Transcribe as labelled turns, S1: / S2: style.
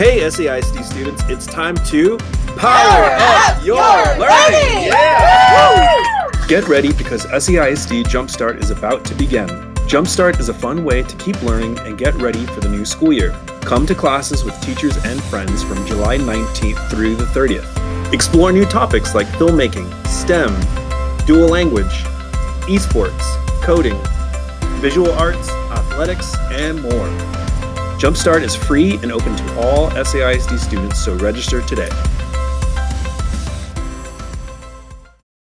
S1: Hey SAISD students, it's time to power, up, your, learning! Yeah! Get ready because SAISD Jumpstart is about to begin. Jumpstart is a fun way to keep learning and get ready for the new school year. Come to classes with teachers and friends from July 19th through the 30th. Explore new topics like filmmaking, STEM, dual language, esports, coding, visual arts, athletics, and more. Jumpstart is free and open to all SAISD students, so register today.